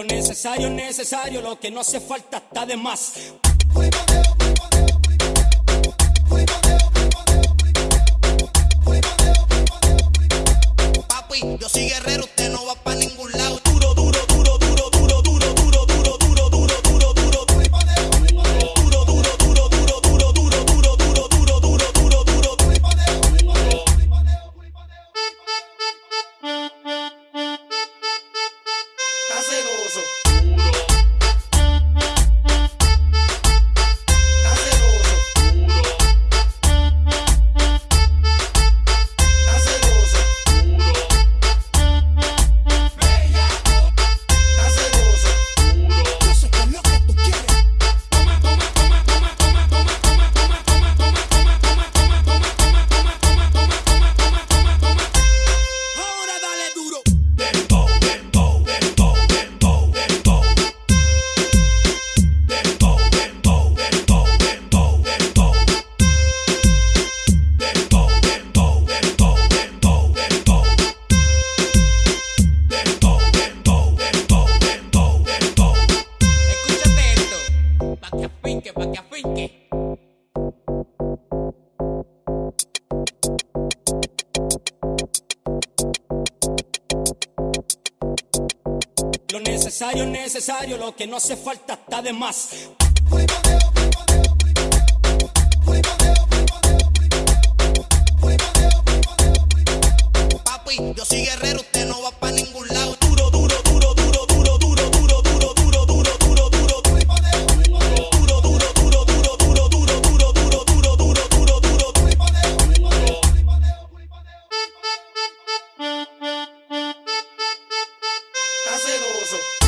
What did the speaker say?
necesario es necesario, lo que no hace falta está de más. Papi, yo soy guerrero, Maravilhoso! que afinque, pa' que afinque. Lo necesario es necesario, lo que no hace falta está de más. Papi, yo soy guerrero, usted no va pa' ningún lado. Racism.